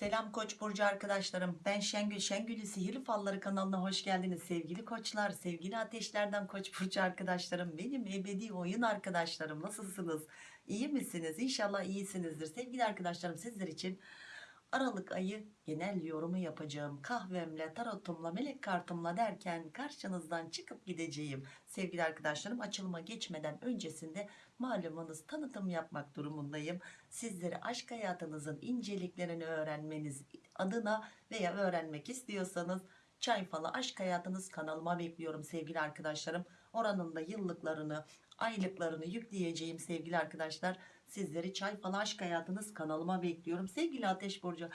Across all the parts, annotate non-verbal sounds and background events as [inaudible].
Selam Koç burcu arkadaşlarım. Ben Şengül. Şengül'ü Sihirli Falları kanalına hoş geldiniz sevgili koçlar, sevgili ateşlerden Koç burcu arkadaşlarım, benim ebedi oyun arkadaşlarım. Nasılsınız? İyi misiniz? İnşallah iyisinizdir. Sevgili arkadaşlarım sizler için Aralık ayı genel yorumu yapacağım. Kahvemle, tarotumla, melek kartımla derken karşınızdan çıkıp gideceğim. Sevgili arkadaşlarım açılıma geçmeden öncesinde malumunuz tanıtım yapmak durumundayım. Sizlere aşk hayatınızın inceliklerini öğrenmeniz adına veya öğrenmek istiyorsanız Çay Falı Aşk Hayatınız kanalıma bekliyorum sevgili arkadaşlarım. Oranın da yıllıklarını, aylıklarını yükleyeceğim sevgili arkadaşlar. Sizleri Çay Falı Aşk Hayatınız kanalıma bekliyorum. Sevgili Ateş Burcu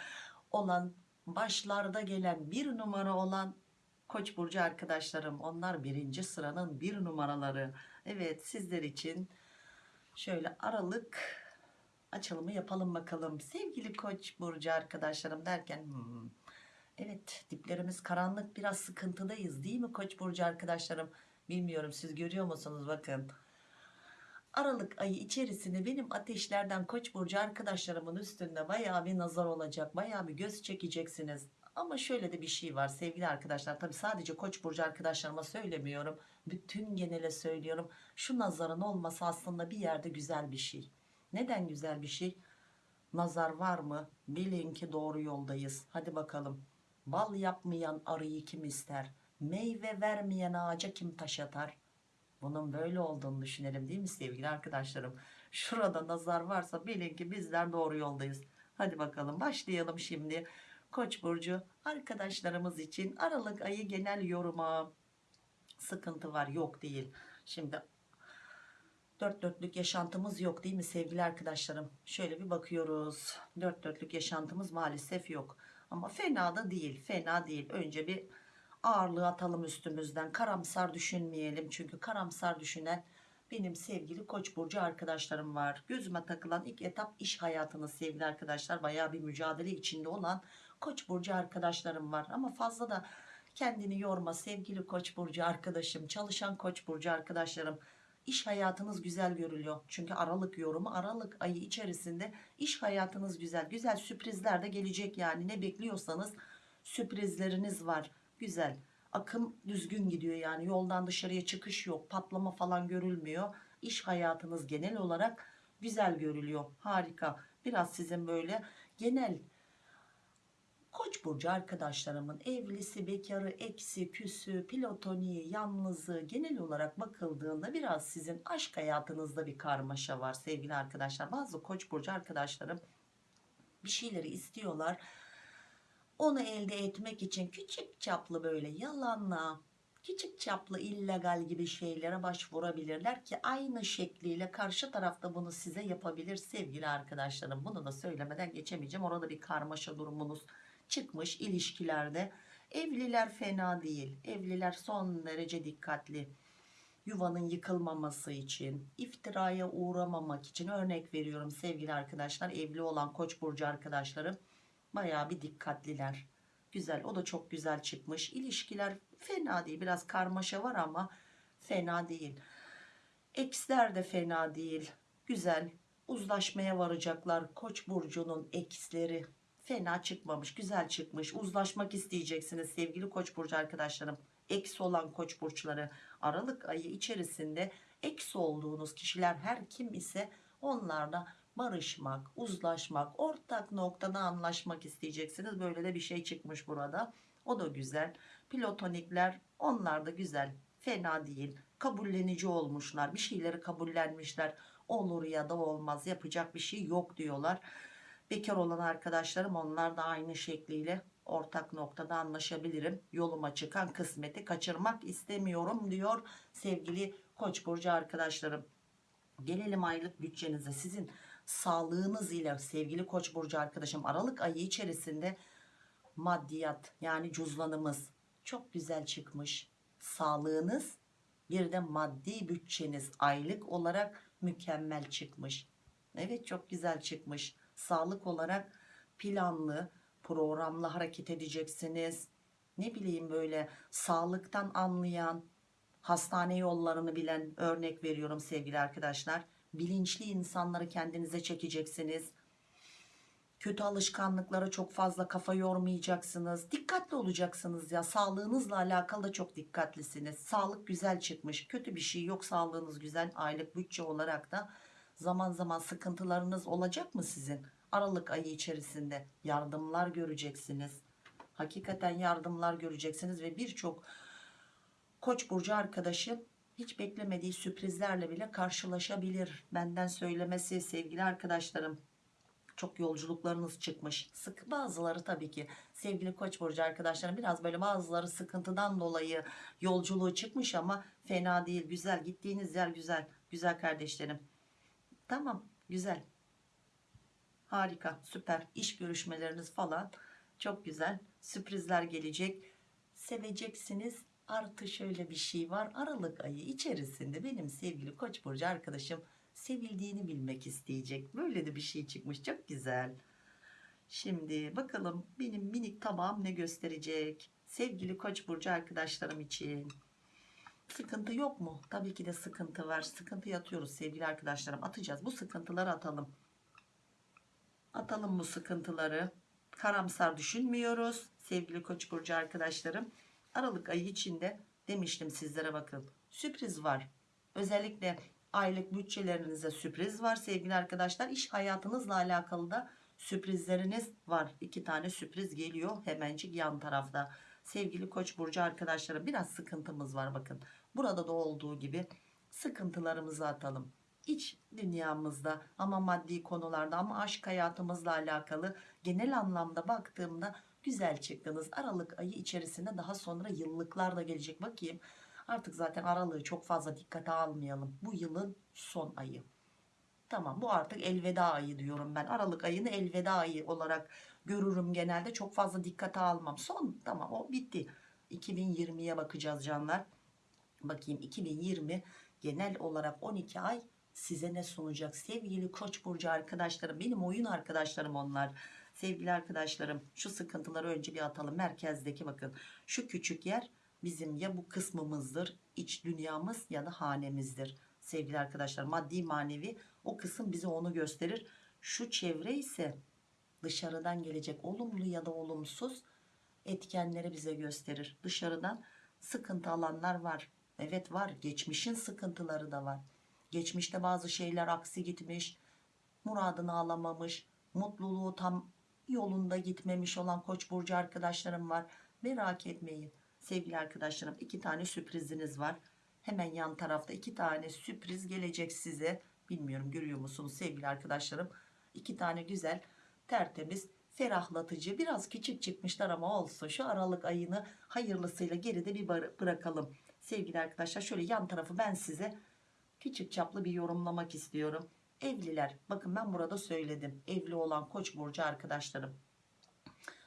olan başlarda gelen bir numara olan Koç Burcu arkadaşlarım. Onlar birinci sıranın bir numaraları. Evet sizler için şöyle aralık açılımı yapalım bakalım. Sevgili Koç Burcu arkadaşlarım derken... hmm, Evet diplerimiz karanlık biraz sıkıntıdayız değil mi Koç burcu arkadaşlarım? Bilmiyorum siz görüyor musunuz bakın. Aralık ayı içerisinde benim ateşlerden Koç burcu arkadaşlarımın üstünde bayağı bir nazar olacak. Bayağı bir göz çekeceksiniz. Ama şöyle de bir şey var sevgili arkadaşlar. Tabi sadece Koç burcu arkadaşlarıma söylemiyorum. Bütün genele söylüyorum. Şu nazarın olması aslında bir yerde güzel bir şey. Neden güzel bir şey? Nazar var mı? Bilin ki doğru yoldayız. Hadi bakalım. Bal yapmayan arıyı kim ister? Meyve vermeyen ağaca kim taş atar? Bunun böyle olduğunu düşünelim değil mi sevgili arkadaşlarım? Şurada nazar varsa bilin ki bizler doğru yoldayız. Hadi bakalım başlayalım şimdi. Koç burcu arkadaşlarımız için Aralık ayı genel yoruma sıkıntı var yok değil. Şimdi dört dörtlük yaşantımız yok değil mi sevgili arkadaşlarım? Şöyle bir bakıyoruz. Dört dörtlük yaşantımız maalesef yok. Ama fena da değil. Fena değil. Önce bir ağırlığı atalım üstümüzden. Karamsar düşünmeyelim. Çünkü karamsar düşünen benim sevgili Koç burcu arkadaşlarım var. Gözüme takılan ilk etap iş hayatınız sevgili arkadaşlar. Bayağı bir mücadele içinde olan Koç burcu arkadaşlarım var. Ama fazla da kendini yorma sevgili Koç burcu arkadaşım. Çalışan Koç burcu arkadaşlarım. İş hayatınız güzel görülüyor. Çünkü Aralık yorumu Aralık ayı içerisinde iş hayatınız güzel. Güzel sürprizler de gelecek yani. Ne bekliyorsanız sürprizleriniz var. Güzel. Akım düzgün gidiyor yani. Yoldan dışarıya çıkış yok. Patlama falan görülmüyor. İş hayatınız genel olarak güzel görülüyor. Harika. Biraz sizin böyle genel Koç burcu arkadaşlarımın evlisi, bekarı, eksi, küsü, pilotoniği, yalnızı genel olarak bakıldığında biraz sizin aşk hayatınızda bir karmaşa var sevgili arkadaşlar. Bazı koç burcu arkadaşlarım bir şeyleri istiyorlar. Onu elde etmek için küçük çaplı böyle yalanla, küçük çaplı illegal gibi şeylere başvurabilirler ki aynı şekliyle karşı tarafta bunu size yapabilir sevgili arkadaşlarım. Bunu da söylemeden geçemeyeceğim. Orada bir karmaşa durumunuz çıkmış ilişkilerde. Evliler fena değil. Evliler son derece dikkatli. Yuvanın yıkılmaması için, iftiraya uğramamak için örnek veriyorum sevgili arkadaşlar. Evli olan Koç burcu arkadaşlarım bayağı bir dikkatliler. Güzel, o da çok güzel çıkmış. İlişkiler fena değil. Biraz karmaşa var ama fena değil. Eksler de fena değil. Güzel. Uzlaşmaya varacaklar. Koç burcunun eksleri fena çıkmamış güzel çıkmış uzlaşmak isteyeceksiniz sevgili koç burcu arkadaşlarım eksi olan koç burçları aralık ayı içerisinde eksi olduğunuz kişiler her kim ise onlarla barışmak uzlaşmak ortak noktada anlaşmak isteyeceksiniz. Böyle de bir şey çıkmış burada. O da güzel. Platonikler onlar da güzel. Fena değil. Kabullenici olmuşlar. Bir şeyleri kabullenmişler. Olur ya da olmaz. Yapacak bir şey yok diyorlar. Bekar olan arkadaşlarım onlar da aynı şekliyle ortak noktada anlaşabilirim. Yoluma çıkan kısmeti kaçırmak istemiyorum diyor sevgili Koç burcu arkadaşlarım. Gelelim aylık bütçenize. Sizin sağlığınız ile sevgili Koç burcu arkadaşım Aralık ayı içerisinde maddiyat yani cüzdanımız çok güzel çıkmış. Sağlığınız bir de maddi bütçeniz aylık olarak mükemmel çıkmış. Evet çok güzel çıkmış sağlık olarak planlı programlı hareket edeceksiniz ne bileyim böyle sağlıktan anlayan hastane yollarını bilen örnek veriyorum sevgili arkadaşlar bilinçli insanları kendinize çekeceksiniz Kötü alışkanlıklara çok fazla kafa yormayacaksınız. Dikkatli olacaksınız ya. Sağlığınızla alakalı da çok dikkatlisiniz. Sağlık güzel çıkmış. Kötü bir şey yok. Sağlığınız güzel. Aylık bütçe olarak da zaman zaman sıkıntılarınız olacak mı sizin? Aralık ayı içerisinde yardımlar göreceksiniz. Hakikaten yardımlar göreceksiniz ve birçok Koç burcu arkadaşı hiç beklemediği sürprizlerle bile karşılaşabilir. Benden söylemesi sevgili arkadaşlarım. Çok yolculuklarınız çıkmış. Sık bazıları tabii ki sevgili Koç burcu arkadaşlarım biraz böyle bazıları sıkıntıdan dolayı yolculuğu çıkmış ama fena değil. Güzel gittiğiniz yer güzel. Güzel kardeşlerim. Tamam güzel. Harika süper iş görüşmeleriniz falan çok güzel sürprizler gelecek seveceksiniz artı şöyle bir şey var. Aralık ayı içerisinde benim sevgili Koç burcu arkadaşım sevildiğini bilmek isteyecek. Böyle de bir şey çıkmış. Çok güzel. Şimdi bakalım benim minik tabağım ne gösterecek? Sevgili Koç burcu arkadaşlarım için. Sıkıntı yok mu? Tabii ki de sıkıntı var. Sıkıntı yatıyoruz sevgili arkadaşlarım. Atacağız. Bu sıkıntıları atalım. Atalım bu sıkıntıları. Karamsar düşünmüyoruz sevgili koç burcu arkadaşlarım aralık ayı içinde demiştim sizlere bakın. Sürpriz var. Özellikle aylık bütçelerinize sürpriz var sevgili arkadaşlar. İş hayatınızla alakalı da sürprizleriniz var. İki tane sürpriz geliyor hemencik yan tarafta. Sevgili koç burcu arkadaşlarım biraz sıkıntımız var bakın. Burada da olduğu gibi sıkıntılarımızı atalım. İç dünyamızda ama maddi konularda ama aşk hayatımızla alakalı genel anlamda baktığımda güzel çıktınız. Aralık ayı içerisinde daha sonra yıllıklar da gelecek. Bakayım artık zaten aralığı çok fazla dikkate almayalım. Bu yılın son ayı. Tamam bu artık elveda ayı diyorum ben. Aralık ayını elveda ayı olarak görürüm genelde. Çok fazla dikkate almam. Son tamam o bitti. 2020'ye bakacağız canlar. Bakayım 2020 genel olarak 12 ay size ne sunacak sevgili koç burcu arkadaşlarım benim oyun arkadaşlarım onlar sevgili arkadaşlarım şu sıkıntıları önce bir atalım. Merkezdeki bakın şu küçük yer bizim ya bu kısmımızdır iç dünyamız ya da hanemizdir. Sevgili arkadaşlar maddi manevi o kısım bize onu gösterir. Şu çevre ise dışarıdan gelecek olumlu ya da olumsuz etkenleri bize gösterir. Dışarıdan sıkıntı alanlar var. Evet var. Geçmişin sıkıntıları da var. Geçmişte bazı şeyler aksi gitmiş muradını alamamış mutluluğu tam yolunda gitmemiş olan koç burcu arkadaşlarım var. Merak etmeyin sevgili arkadaşlarım iki tane sürpriziniz var. Hemen yan tarafta iki tane sürpriz gelecek size. Bilmiyorum görüyor musunuz sevgili arkadaşlarım? İki tane güzel tertemiz ferahlatıcı biraz küçük çıkmışlar ama olsun. Şu aralık ayını hayırlısıyla geride bir bırakalım. Sevgili arkadaşlar şöyle yan tarafı ben size küçük çaplı bir yorumlamak istiyorum evliler. Bakın ben burada söyledim. Evli olan koç burcu arkadaşlarım.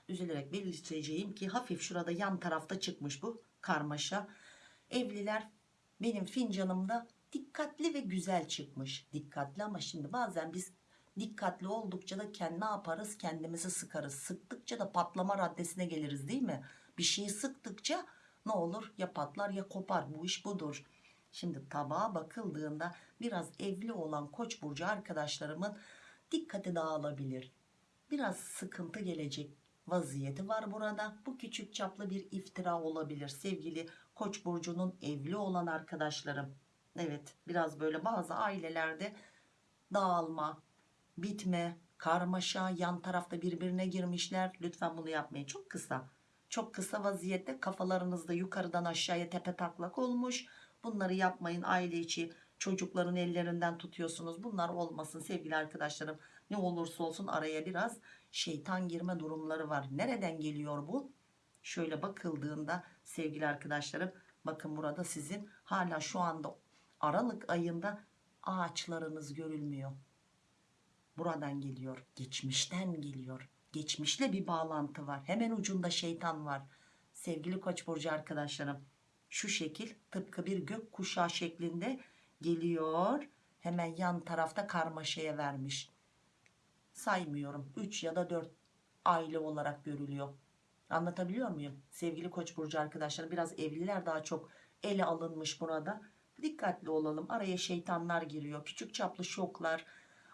Üzülerek belirteceğim ki hafif şurada yan tarafta çıkmış bu karmaşa. Evliler benim fincanımda dikkatli ve güzel çıkmış. Dikkatli ama şimdi bazen biz dikkatli oldukça da kendi ne yaparız? Kendimizi sıkarız. Sıktıkça da patlama raddesine geliriz değil mi? Bir şeyi sıktıkça ne olur? Ya patlar ya kopar. Bu iş budur Şimdi tabağa bakıldığında biraz evli olan koç burcu arkadaşlarımın dikkati dağılabilir. Biraz sıkıntı gelecek vaziyeti var burada. Bu küçük çaplı bir iftira olabilir sevgili koç burcunun evli olan arkadaşlarım. Evet biraz böyle bazı ailelerde dağılma, bitme, karmaşa, yan tarafta birbirine girmişler. Lütfen bunu yapmayın. Çok kısa. Çok kısa vaziyette kafalarınızda yukarıdan aşağıya tepe taklak olmuş Bunları yapmayın aile içi çocukların ellerinden tutuyorsunuz. Bunlar olmasın sevgili arkadaşlarım. Ne olursa olsun araya biraz şeytan girme durumları var. Nereden geliyor bu? Şöyle bakıldığında sevgili arkadaşlarım bakın burada sizin hala şu anda Aralık ayında ağaçlarınız görülmüyor. Buradan geliyor. Geçmişten geliyor. Geçmişle bir bağlantı var. Hemen ucunda şeytan var. Sevgili Koç burcu arkadaşlarım şu şekil tıpkı bir gök kuşağı şeklinde geliyor. Hemen yan tarafta karmaşaya vermiş. Saymıyorum 3 ya da 4 aile olarak görülüyor. Anlatabiliyor muyum? Sevgili Koç burcu arkadaşlar biraz evliler daha çok ele alınmış burada. Dikkatli olalım. Araya şeytanlar giriyor. Küçük çaplı şoklar,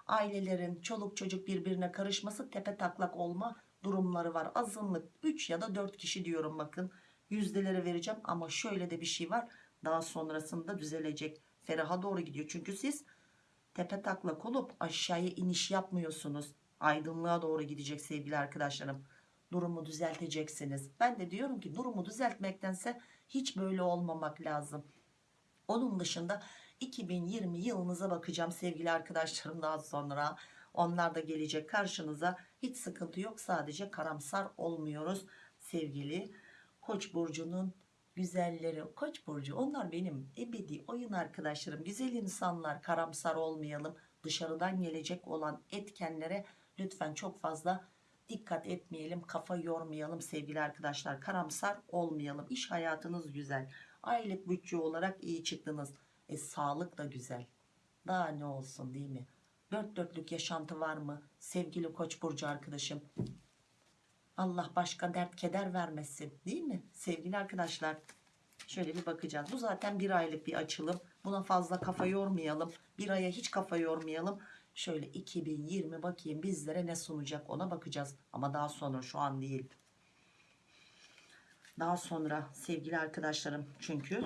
Ailelerin çoluk çocuk birbirine karışması tepe taklak olma durumları var. Azınlık 3 ya da 4 kişi diyorum bakın. Yüzdeleri vereceğim ama şöyle de bir şey var. Daha sonrasında düzelecek. Feraha doğru gidiyor. Çünkü siz tepe taklak olup aşağıya iniş yapmıyorsunuz. Aydınlığa doğru gidecek sevgili arkadaşlarım. Durumu düzelteceksiniz. Ben de diyorum ki durumu düzeltmektense hiç böyle olmamak lazım. Onun dışında 2020 yılınıza bakacağım sevgili arkadaşlarım daha sonra. Onlar da gelecek karşınıza. Hiç sıkıntı yok. Sadece karamsar olmuyoruz sevgili Koç burcunun güzelleri. Koç burcu onlar benim ebedi oyun arkadaşlarım. Güzel insanlar karamsar olmayalım. Dışarıdan gelecek olan etkenlere lütfen çok fazla dikkat etmeyelim. Kafa yormayalım sevgili arkadaşlar. Karamsar olmayalım. İş hayatınız güzel. Aylık bütçe olarak iyi çıktınız. E sağlık da güzel. Daha ne olsun değil mi? Dört dörtlük yaşantı var mı? Sevgili Koç burcu arkadaşım. Allah başka dert keder vermesin değil mi? Sevgili arkadaşlar şöyle bir bakacağız. Bu zaten bir aylık bir açılım. Buna fazla kafa yormayalım. Bir aya hiç kafa yormayalım. Şöyle 2020 bakayım bizlere ne sunacak ona bakacağız. Ama daha sonra şu an değil. Daha sonra sevgili arkadaşlarım çünkü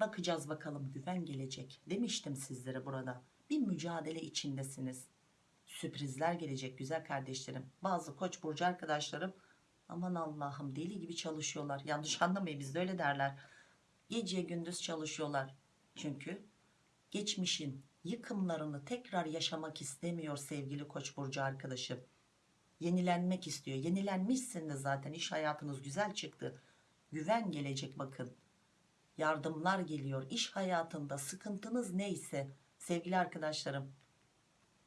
bakacağız bakalım güven gelecek. Demiştim sizlere burada bir mücadele içindesiniz sürprizler gelecek güzel kardeşlerim. Bazı koç burcu arkadaşlarım aman Allah'ım deli gibi çalışıyorlar. Yanlış [laughs] anlamayın bizde öyle derler. Gece gündüz çalışıyorlar. Çünkü geçmişin yıkımlarını tekrar yaşamak istemiyor sevgili koç burcu arkadaşım. Yenilenmek istiyor. Yenilenmişsiniz zaten iş hayatınız güzel çıktı. Güven gelecek bakın. Yardımlar geliyor. İş hayatında sıkıntınız neyse sevgili arkadaşlarım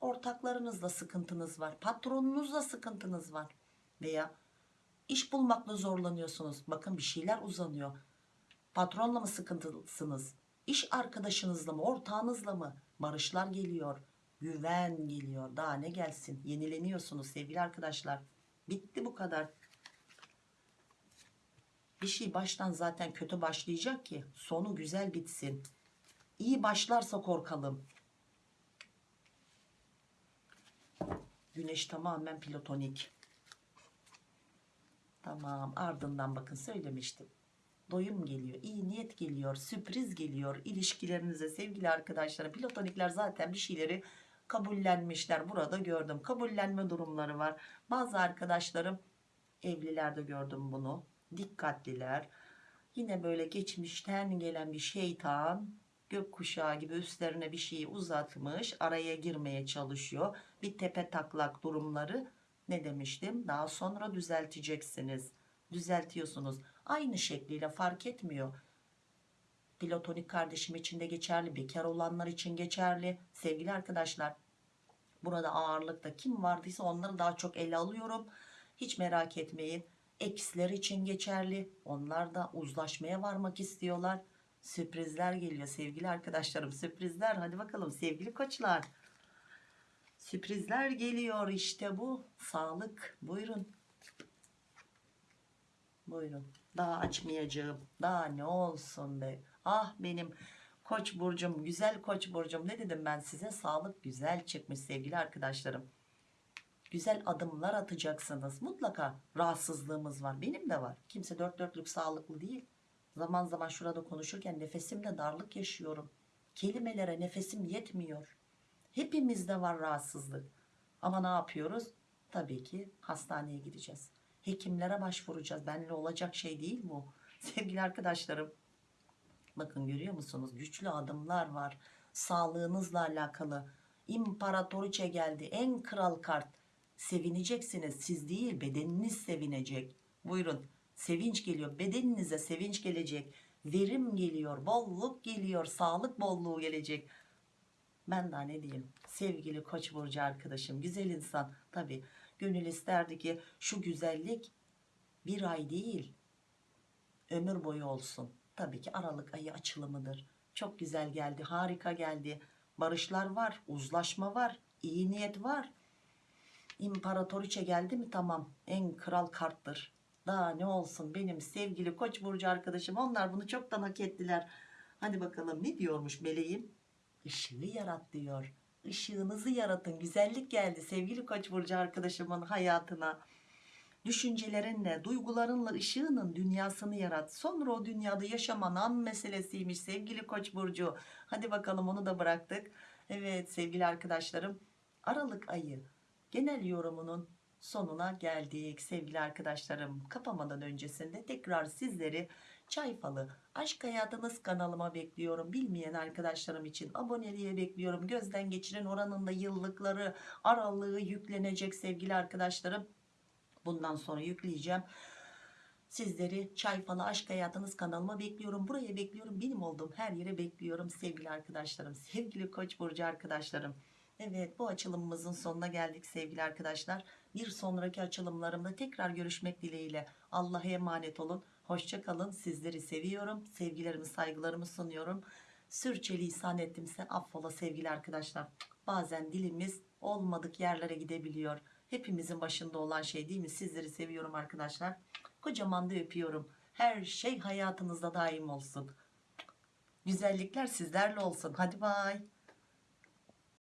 ortaklarınızla sıkıntınız var patronunuzla sıkıntınız var veya iş bulmakla zorlanıyorsunuz. Bakın bir şeyler uzanıyor. Patronla mı sıkıntılısınız iş arkadaşınızla mı ortağınızla mı? Barışlar geliyor güven geliyor. Daha ne gelsin? Yenileniyorsunuz sevgili arkadaşlar. Bitti bu kadar. Bir şey baştan zaten kötü başlayacak ki sonu güzel bitsin. İyi başlarsa korkalım Güneş tamamen platonik. Tamam ardından bakın söylemiştim. Doyum geliyor, iyi niyet geliyor, sürpriz geliyor ilişkilerinize sevgili arkadaşlar. Platonikler zaten bir şeyleri kabullenmişler. Burada gördüm. Kabullenme durumları var. Bazı arkadaşlarım evlilerde gördüm bunu. Dikkatliler. Yine böyle geçmişten gelen bir şeytan gökkuşağı gibi üstlerine bir şeyi uzatmış araya girmeye çalışıyor. Bir tepe taklak durumları ne demiştim? Daha sonra düzelteceksiniz. Düzeltiyorsunuz. Aynı şekliyle fark etmiyor. Platonik kardeşim için de geçerli bekar olanlar için geçerli. Sevgili arkadaşlar burada ağırlıkta kim vardıysa onları daha çok ele alıyorum. Hiç merak etmeyin eksiler için geçerli. Onlar da uzlaşmaya varmak istiyorlar sürprizler geliyor sevgili arkadaşlarım sürprizler. Hadi bakalım sevgili koçlar. Sürprizler geliyor işte bu. Sağlık. Buyurun. Buyurun. Daha açmayacağım. Daha ne olsun be. Ah benim koç burcum güzel koç burcum. Ne dedim ben size? Sağlık güzel çıkmış sevgili arkadaşlarım. Güzel adımlar atacaksınız. Mutlaka rahatsızlığımız var. Benim de var. Kimse dört dörtlük sağlıklı değil Zaman zaman şurada konuşurken nefesimde darlık yaşıyorum. Kelimelere nefesim yetmiyor. Hepimizde var rahatsızlık. Ama ne yapıyoruz? Tabii ki hastaneye gideceğiz. Hekimlere başvuracağız. Benle olacak şey değil bu. [laughs] Sevgili arkadaşlarım. Bakın görüyor musunuz? Güçlü adımlar var. Sağlığınızla alakalı. İmparatoriçe geldi. En kral kart. Sevineceksiniz. Siz değil bedeniniz sevinecek. Buyurun sevinç geliyor. Bedeninize sevinç gelecek. Verim geliyor bolluk geliyor sağlık bolluğu gelecek. Ben daha ne diyeyim? Sevgili koç burcu arkadaşım güzel insan. Tabi gönül isterdi ki şu güzellik bir ay değil ömür boyu olsun. Tabii ki aralık ayı açılımıdır. Çok güzel geldi harika geldi. Barışlar var uzlaşma var iyi niyet var. İmparatoriçe geldi mi tamam en kral karttır daha ne olsun benim sevgili koç burcu arkadaşım onlar bunu çoktan hak ettiler. Hadi bakalım ne diyormuş meleğim? Işığı yarat diyor. ışığınızı yaratın güzellik geldi sevgili koç burcu arkadaşımın hayatına düşüncelerinle duygularınla ışığının dünyasını yarat sonra o dünyada yaşaman an meselesiymiş sevgili koç burcu hadi bakalım onu da bıraktık evet sevgili arkadaşlarım Aralık ayı genel yorumunun sonuna geldik. Sevgili arkadaşlarım kapamadan öncesinde tekrar sizleri çay falı aşk hayatınız kanalıma bekliyorum. Bilmeyen arkadaşlarım için aboneliğe bekliyorum. Gözden geçirin oranında yıllıkları aralığı yüklenecek sevgili arkadaşlarım. Bundan sonra yükleyeceğim. Sizleri çay falı aşk hayatınız kanalıma bekliyorum. Buraya bekliyorum. Benim olduğum her yere bekliyorum sevgili arkadaşlarım. Sevgili koç burcu arkadaşlarım Evet bu açılımımızın sonuna geldik sevgili arkadaşlar. Bir sonraki açılımlarımda tekrar görüşmek dileğiyle. Allah'a emanet olun. Hoşça kalın. Sizleri seviyorum. Sevgilerimi saygılarımı sunuyorum. Sürçülisan ettimse affola sevgili arkadaşlar. Bazen dilimiz olmadık yerlere gidebiliyor. Hepimizin başında olan şey değil mi? Sizleri seviyorum arkadaşlar. Kocaman da öpüyorum. Her şey hayatınızda daim olsun. Güzellikler sizlerle olsun. Hadi bay.